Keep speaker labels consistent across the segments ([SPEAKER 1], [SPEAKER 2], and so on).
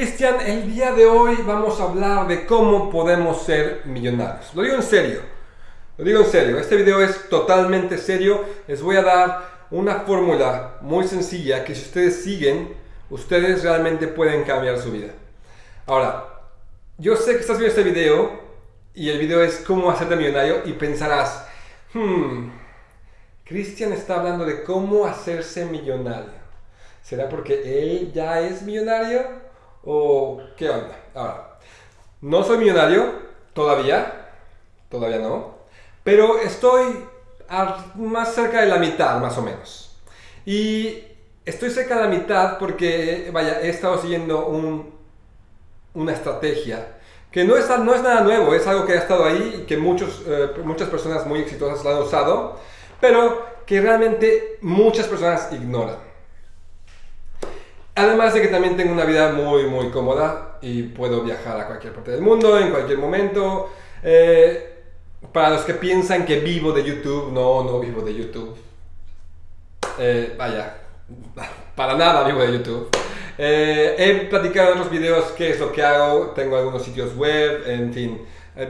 [SPEAKER 1] Cristian, el día de hoy vamos a hablar de cómo podemos ser millonarios. Lo digo en serio, lo digo en serio, este video es totalmente serio. Les voy a dar una fórmula muy sencilla que si ustedes siguen, ustedes realmente pueden cambiar su vida. Ahora, yo sé que estás viendo este video y el video es cómo hacerte millonario y pensarás, hmm, Cristian está hablando de cómo hacerse millonario. ¿Será porque él ya es millonario? ¿O qué onda? Ahora, no soy millonario todavía, todavía no, pero estoy más cerca de la mitad, más o menos. Y estoy cerca de la mitad porque, vaya, he estado siguiendo una estrategia que no es, no es nada nuevo, es algo que ha estado ahí y que muchos, eh, muchas personas muy exitosas la han usado, pero que realmente muchas personas ignoran. Además de que también tengo una vida muy, muy cómoda y puedo viajar a cualquier parte del mundo, en cualquier momento. Eh, para los que piensan que vivo de YouTube, no, no vivo de YouTube. Eh, vaya, para nada vivo de YouTube. Eh, he platicado en los videos qué es lo que hago, tengo algunos sitios web, en fin,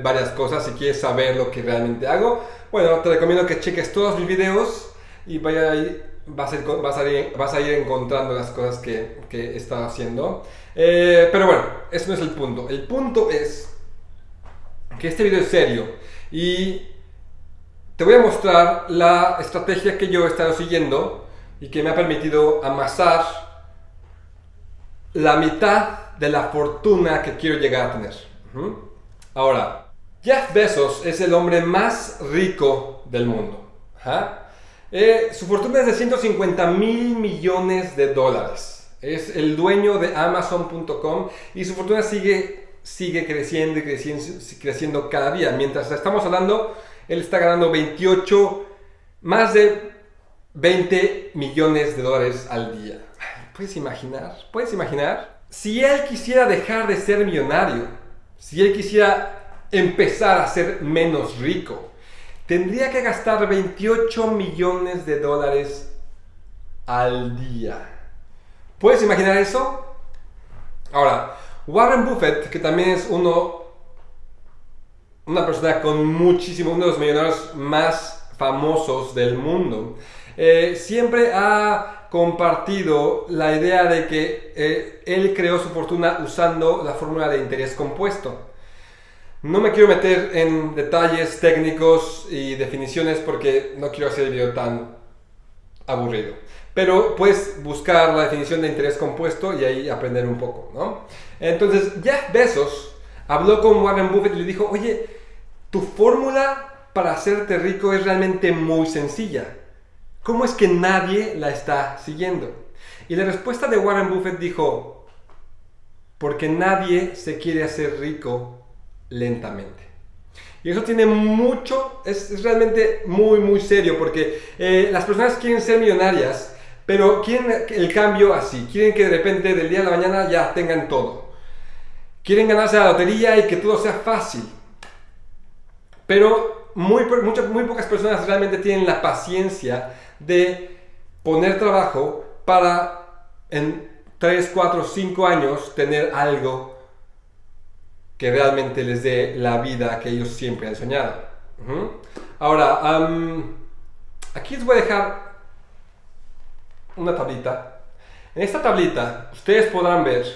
[SPEAKER 1] varias cosas. Si quieres saber lo que realmente hago, bueno, te recomiendo que cheques todos mis videos y vaya ahí vas a ir, vas a ir, encontrando las cosas que, que estado haciendo. Eh, pero bueno, eso no es el punto. El punto es que este video es serio y te voy a mostrar la estrategia que yo he estado siguiendo y que me ha permitido amasar la mitad de la fortuna que quiero llegar a tener. Ahora, Jeff Bezos es el hombre más rico del mundo. Eh, su fortuna es de 150 mil millones de dólares. Es el dueño de Amazon.com y su fortuna sigue, sigue creciendo y creciendo, creciendo cada día. Mientras estamos hablando, él está ganando 28, más de 20 millones de dólares al día. ¿Puedes imaginar? ¿Puedes imaginar? Si él quisiera dejar de ser millonario, si él quisiera empezar a ser menos rico, tendría que gastar 28 millones de dólares al día. ¿Puedes imaginar eso? Ahora, Warren Buffett, que también es uno, una persona con muchísimo, uno de los millonarios más famosos del mundo, eh, siempre ha compartido la idea de que eh, él creó su fortuna usando la fórmula de interés compuesto. No me quiero meter en detalles técnicos y definiciones porque no quiero hacer el video tan aburrido. Pero puedes buscar la definición de interés compuesto y ahí aprender un poco, ¿no? Entonces, Jeff Bezos habló con Warren Buffett y le dijo, oye, tu fórmula para hacerte rico es realmente muy sencilla. ¿Cómo es que nadie la está siguiendo? Y la respuesta de Warren Buffett dijo, porque nadie se quiere hacer rico lentamente. Y eso tiene mucho, es, realmente muy, muy serio, porque eh, las personas quieren ser millonarias, pero quieren el cambio así, quieren que de repente del día a la mañana ya tengan todo. Quieren ganarse la lotería y que todo sea fácil. Pero muy, muchas, muy pocas personas realmente tienen la paciencia de poner trabajo para en 3, 4, 5 años tener algo que realmente les dé la vida que ellos siempre han soñado. Ahora, aquí les voy a dejar una tablita. En esta tablita ustedes podrán ver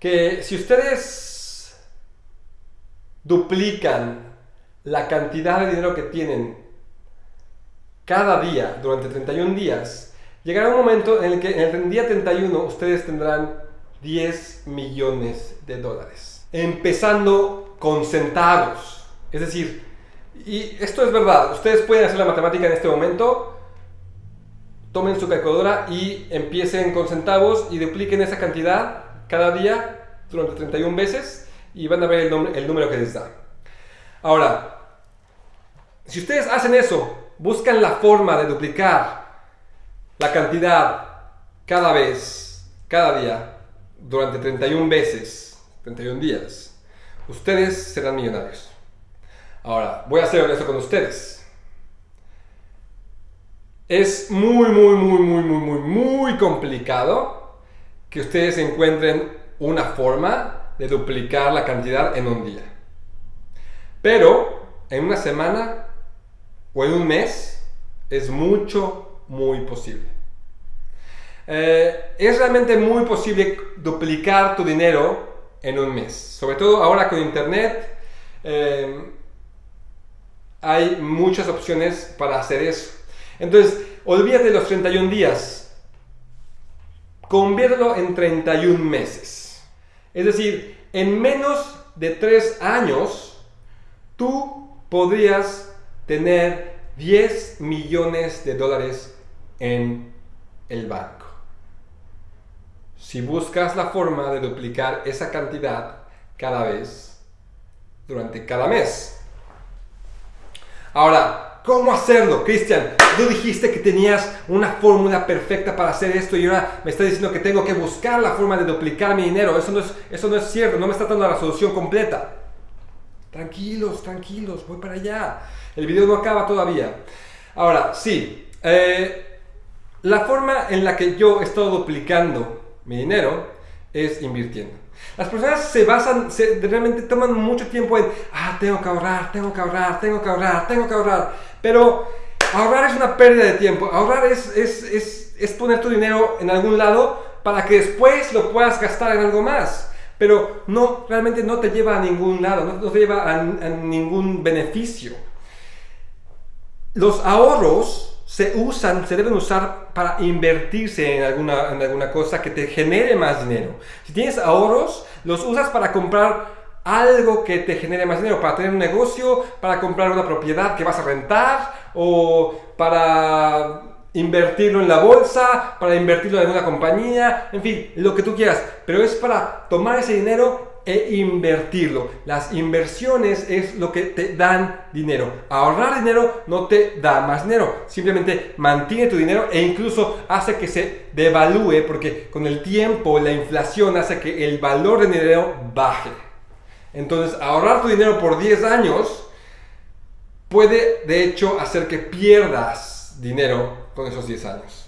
[SPEAKER 1] que si ustedes duplican la cantidad de dinero que tienen cada día durante 31 días, llegará un momento en el que en el día 31 ustedes tendrán 10 millones de dólares empezando con centavos. Es decir, y esto es verdad, ustedes pueden hacer la matemática en este momento, tomen su calculadora y empiecen con centavos y dupliquen esa cantidad cada día durante 31 veces y van a ver el, número que les da. Ahora, si ustedes hacen eso, buscan la forma de duplicar la cantidad cada vez, cada día, durante 31 veces, 31 días, ustedes serán millonarios. Ahora, voy a ser honesto con ustedes. Es muy, muy, muy, muy, muy, muy, muy complicado que ustedes encuentren una forma de duplicar la cantidad en un día. Pero en una semana o en un mes es mucho, muy posible. Eh, es realmente muy posible duplicar tu dinero en un mes. Sobre todo ahora con internet eh, hay muchas opciones para hacer eso. Entonces, olvídate los 31 días. Conviértelo en 31 meses. Es decir, en menos de 3 años, tú podrías tener 10 millones de dólares en el banco. Si buscas la forma de duplicar esa cantidad cada vez durante cada mes. Ahora, ¿cómo hacerlo? Cristian, tú dijiste que tenías una fórmula perfecta para hacer esto y ahora me estás diciendo que tengo que buscar la forma de duplicar mi dinero. Eso no es, eso no es cierto, no me está dando la solución completa. Tranquilos, tranquilos, voy para allá. El video no acaba todavía. Ahora, sí, eh, la forma en la que yo he estado duplicando mi dinero es invirtiendo. Las personas se basan, se, realmente toman mucho tiempo en, ah, tengo que ahorrar, tengo que ahorrar, tengo que ahorrar, tengo que ahorrar. Pero ahorrar es una pérdida de tiempo. Ahorrar es, es, es, es poner tu dinero en algún lado para que después lo puedas gastar en algo más. Pero no, realmente no te lleva a ningún lado, no, te lleva a ningún beneficio. Los ahorros se usan, se deben usar para invertirse en alguna, en alguna cosa que te genere más dinero. Si tienes ahorros, los usas para comprar algo que te genere más dinero, para tener un negocio, para comprar una propiedad que vas a rentar o para invertirlo en la bolsa, para invertirlo en una compañía, en fin, lo que tú quieras. Pero es para tomar ese dinero e invertirlo. Las inversiones es lo que te dan dinero. Ahorrar dinero no te da más dinero. Simplemente mantiene tu dinero e incluso hace que se devalúe porque con el tiempo la inflación hace que el valor del dinero baje. Entonces ahorrar tu dinero por 10 años puede de hecho hacer que pierdas dinero con esos 10 años.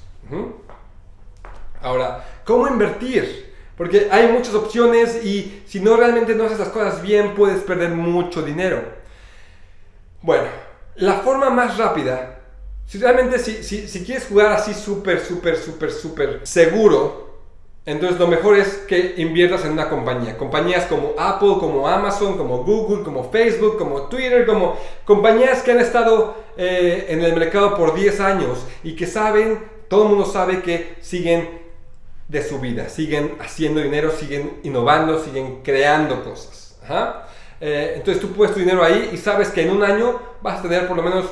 [SPEAKER 1] Ahora, ¿cómo invertir? Porque hay muchas opciones y si no realmente no haces las cosas bien, puedes perder mucho dinero. Bueno, la forma más rápida, si realmente si, si, quieres jugar así súper, súper, súper, súper seguro, entonces lo mejor es que inviertas en una compañía. Compañías como Apple, como Amazon, como Google, como Facebook, como Twitter, como compañías que han estado eh, en el mercado por 10 años y que saben, todo el mundo sabe que siguen de su vida. Siguen haciendo dinero, siguen innovando, siguen creando cosas. Eh, entonces tú puedes tu dinero ahí y sabes que en un año vas a tener por lo menos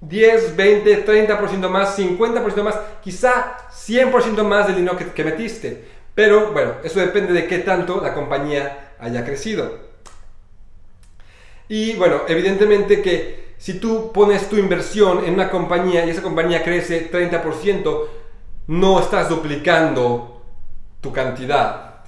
[SPEAKER 1] 10, 20, 30% más, 50% más, quizá 100% más del dinero que, que metiste. Pero bueno, eso depende de qué tanto la compañía haya crecido. Y bueno, evidentemente que si tú pones tu inversión en una compañía y esa compañía crece 30%, no estás duplicando tu cantidad.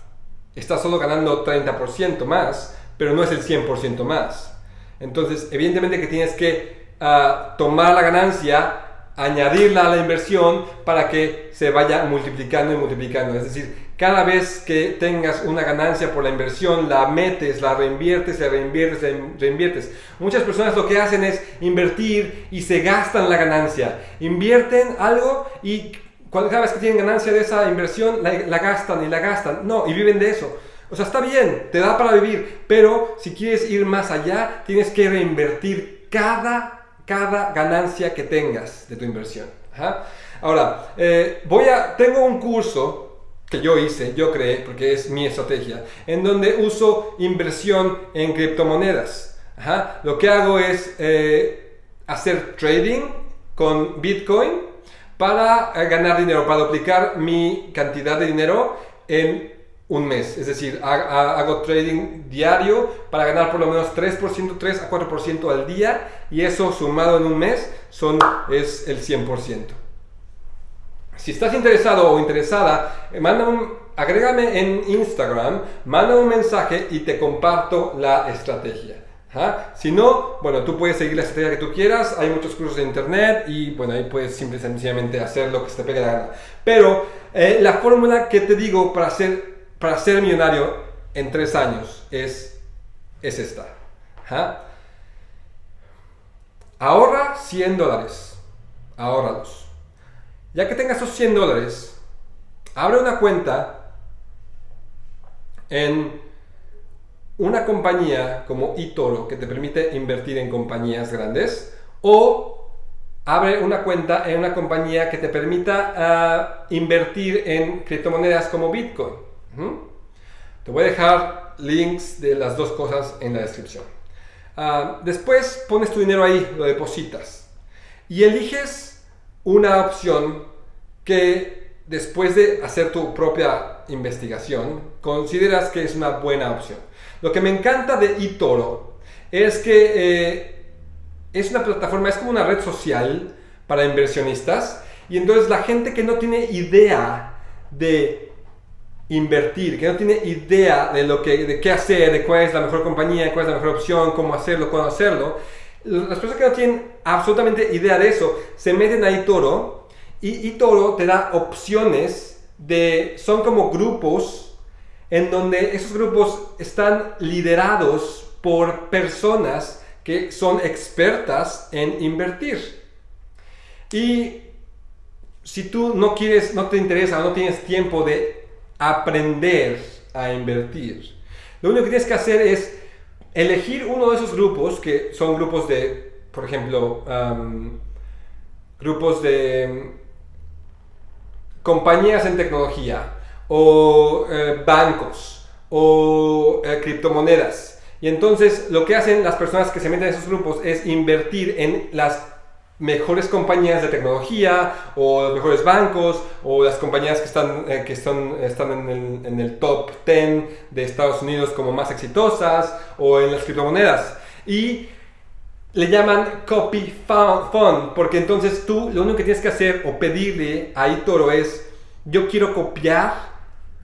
[SPEAKER 1] Estás solo ganando 30% más, pero no es el 100% más. Entonces, evidentemente que tienes que ah, tomar la ganancia, añadirla a la inversión para que se vaya multiplicando y multiplicando. Es decir, cada vez que tengas una ganancia por la inversión, la metes, la reinviertes, la reinviertes, la reinviertes. Muchas personas lo que hacen es invertir y se gastan la ganancia. Invierten algo y cada vez que tienen ganancia de esa inversión, la, gastan y la gastan. No, y viven de eso. O sea, está bien, te da para vivir, pero si quieres ir más allá, tienes que reinvertir cada, cada ganancia que tengas de tu inversión. Ahora, eh, voy a, tengo un curso que yo hice, yo creé, porque es mi estrategia, en donde uso inversión en criptomonedas. Lo que hago es eh, hacer trading con Bitcoin para eh, ganar dinero, para duplicar mi cantidad de dinero en un mes. Es decir, hago trading diario para ganar por lo menos 3%, 3 a 4% al día y eso sumado en un mes son, es el 100%. Si estás interesado o interesada, eh, manda un, agrégame en Instagram, manda un mensaje y te comparto la estrategia. Si no, bueno, tú puedes seguir la estrategia que tú quieras, hay muchos cursos en internet y bueno, ahí puedes simplemente sencillamente hacer lo que se te pegue la gana. Pero eh, la fórmula que te digo para hacer para ser millonario en tres años es, es esta. Ahorra 100 dólares. Ahórralos. Ya que tengas esos 100 dólares, abre una cuenta en una compañía como eToro que te permite invertir en compañías grandes o abre una cuenta en una compañía que te permita ah, invertir en criptomonedas como Bitcoin. Te voy a dejar links de las dos cosas en la descripción. Ah, después pones tu dinero ahí, lo depositas y eliges una opción que después de hacer tu propia investigación consideras que es una buena opción. Lo que me encanta de eToro es que eh, es una plataforma, es como una red social para inversionistas y entonces la gente que no tiene idea de invertir, que no tiene idea de lo que, de qué hacer, de cuál es la mejor compañía, cuál es la mejor opción, cómo hacerlo, cuándo hacerlo, las personas que no tienen absolutamente idea de eso se meten a eToro y eToro te da opciones de, son como grupos en donde esos grupos están liderados por personas que son expertas en invertir. Y si tú no quieres, no te interesa, no tienes tiempo de aprender a invertir, lo único que tienes que hacer es elegir uno de esos grupos, que son grupos de, por ejemplo, grupos de compañías en tecnología, o eh, bancos o eh, criptomonedas. Y entonces lo que hacen las personas que se meten en esos grupos es invertir en las mejores compañías de tecnología o los mejores bancos o las compañías que están, eh, que están, están en, el, en, el, top 10 de Estados Unidos como más exitosas o en las criptomonedas. Y le llaman copy fund porque entonces tú lo único que tienes que hacer o pedirle a Itoro es yo quiero copiar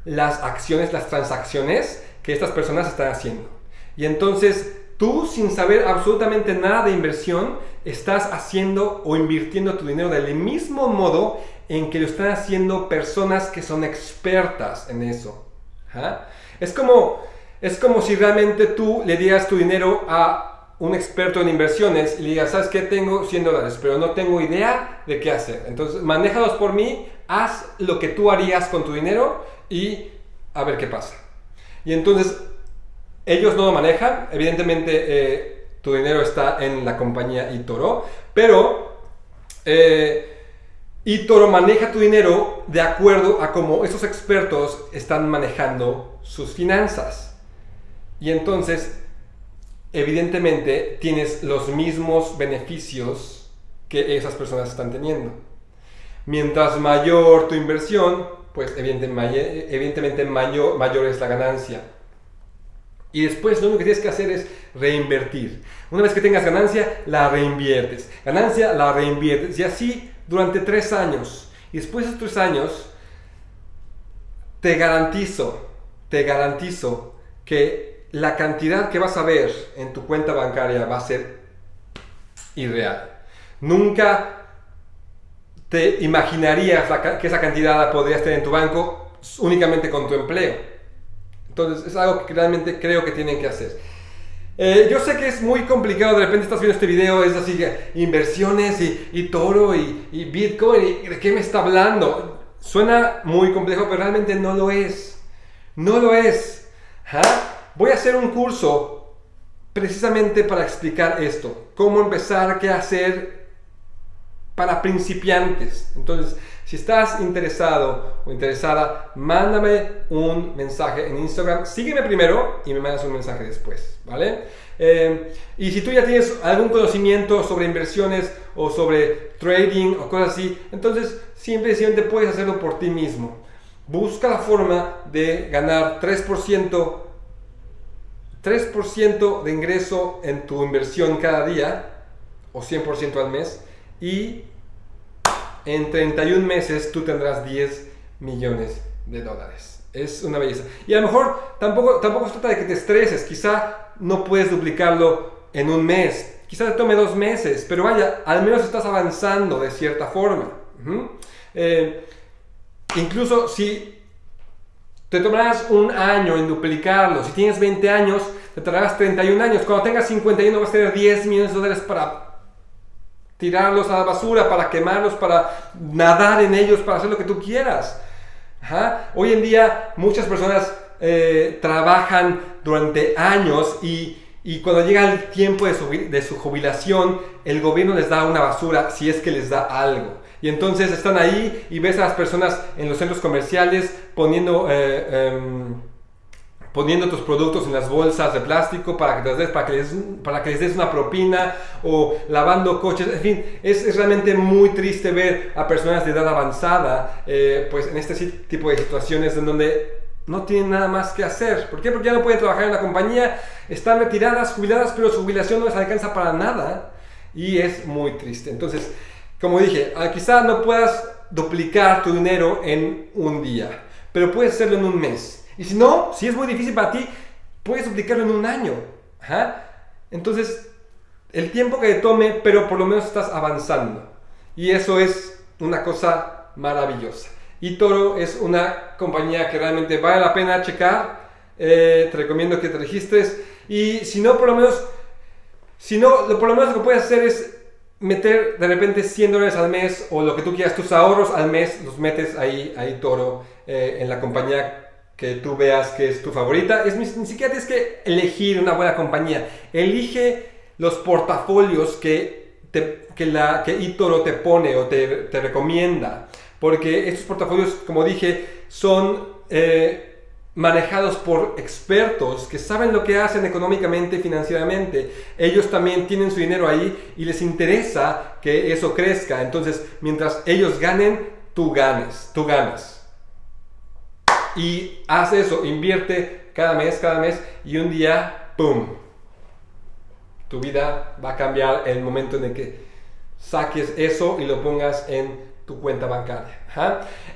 [SPEAKER 1] las acciones, las transacciones que estas personas están haciendo. Y entonces tú, sin saber absolutamente nada de inversión, estás haciendo o invirtiendo tu dinero del mismo modo en que lo están haciendo personas que son expertas en eso. ¿Ah? Es, como, es como si realmente tú le dieras tu dinero a un experto en inversiones y le digas, ¿sabes qué? Tengo 100 dólares, pero no tengo idea de qué hacer. Entonces, manéjalos por mí, haz lo que tú harías con tu dinero y a ver qué pasa. Y entonces ellos no lo manejan, evidentemente eh, tu dinero está en la compañía eToro, pero eh, eToro maneja tu dinero de acuerdo a cómo esos expertos están manejando sus finanzas. Y entonces, evidentemente, tienes los mismos beneficios que esas personas están teniendo. Mientras mayor tu inversión, pues evidentemente, mayor, mayor es la ganancia. Y después lo único que tienes que hacer es reinvertir. Una vez que tengas ganancia, la reinviertes. Ganancia, la reinviertes. Y así durante tres años. Y después de esos tres años, te garantizo, te garantizo que la cantidad que vas a ver en tu cuenta bancaria va a ser irreal. Nunca te imaginarías que esa cantidad podrías tener en tu banco únicamente con tu empleo. Entonces es algo que realmente creo que tienen que hacer. Eh, yo sé que es muy complicado, de repente estás viendo este video, es así, inversiones y, toro y, Bitcoin, y ¿de qué me está hablando? Suena muy complejo, pero realmente no lo es. No lo es. Voy a hacer un curso precisamente para explicar esto. Cómo empezar, qué hacer, para principiantes. Entonces, si estás interesado o interesada, mándame un mensaje en Instagram. Sígueme primero y me mandas un mensaje después, ¿vale? Eh, y si tú ya tienes algún conocimiento sobre inversiones o sobre trading o cosas así, entonces simplemente puedes hacerlo por ti mismo. Busca la forma de ganar 3%, 3% de ingreso en tu inversión cada día o 100% al mes y en 31 meses tú tendrás 10 millones de dólares. Es una belleza. Y a lo mejor tampoco, tampoco se trata de que te estreses. Quizá no puedes duplicarlo en un mes. Quizá te tome dos meses. Pero vaya, al menos estás avanzando de cierta forma. Eh, incluso si te tomarás un año en duplicarlo. Si tienes 20 años, te tardarás 31 años. Cuando tengas 51 vas a tener 10 millones de dólares para tirarlos a la basura, para quemarlos, para nadar en ellos, para hacer lo que tú quieras. Hoy en día muchas personas eh, trabajan durante años y, cuando llega el tiempo de su, de su jubilación, el gobierno les da una basura si es que les da algo. Y entonces están ahí y ves a las personas en los centros comerciales poniendo... Eh, em, poniendo tus productos en las bolsas de plástico para que, les, para que, les, para que les des una propina o lavando coches, en fin, es, realmente muy triste ver a personas de edad avanzada eh, pues en este tipo de situaciones en donde no tienen nada más que hacer. ¿Por qué? Porque ya no pueden trabajar en la compañía, están retiradas, jubiladas, pero su jubilación no les alcanza para nada y es muy triste. Entonces, como dije, ah, quizás no puedas duplicar tu dinero en un día, pero puedes hacerlo en un mes. Y si no, si es muy difícil para ti, puedes duplicarlo en un año. Entonces, el tiempo que te tome, pero por lo menos estás avanzando. Y eso es una cosa maravillosa. Y Toro es una compañía que realmente vale la pena checar. Eh, te recomiendo que te registres. Y si no, por lo menos, si no, por lo menos lo que puedes hacer es meter de repente 100 dólares al mes o lo que tú quieras, tus ahorros al mes, los metes ahí, ahí Toro, eh, en la compañía que tú veas que es tu favorita. Es, ni siquiera tienes que elegir una buena compañía. Elige los portafolios que, que, la, que eToro te pone o te, te, recomienda. Porque estos portafolios, como dije, son eh, manejados por expertos que saben lo que hacen económicamente y financieramente. Ellos también tienen su dinero ahí y les interesa que eso crezca. Entonces, mientras ellos ganen, tú ganes, tú ganas. Y haz eso, invierte cada mes, cada mes y un día, ¡pum! Tu vida va a cambiar el momento en el que saques eso y lo pongas en tu cuenta bancaria.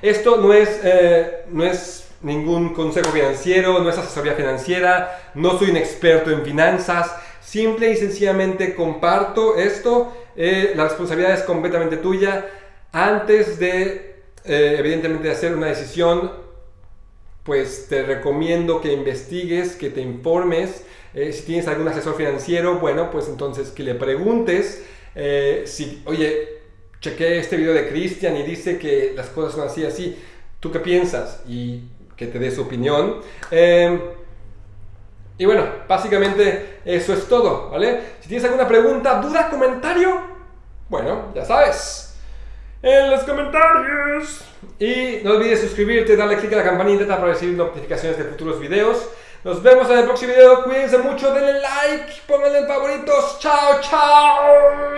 [SPEAKER 1] Esto no es, eh, no es ningún consejo financiero, no es asesoría financiera, no soy un experto en finanzas, simple y sencillamente comparto esto, eh, la responsabilidad es completamente tuya. Antes de, eh, evidentemente, hacer una decisión, pues te recomiendo que investigues, que te informes. Eh, si tienes algún asesor financiero, bueno, pues entonces que le preguntes eh, si, oye, chequé este video de Cristian y dice que las cosas son así, así. ¿Tú qué piensas? Y que te dé su opinión. Em, y bueno, básicamente eso es todo, ¿vale? Si tienes alguna pregunta, duda, comentario, bueno, ya sabes en los comentarios. Y no olvides suscribirte, darle click a la campanita para recibir notificaciones de futuros videos. Nos vemos en el próximo video. Cuídense mucho, denle like, pónganle favoritos. Chao, chao.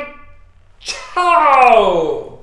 [SPEAKER 1] Chao.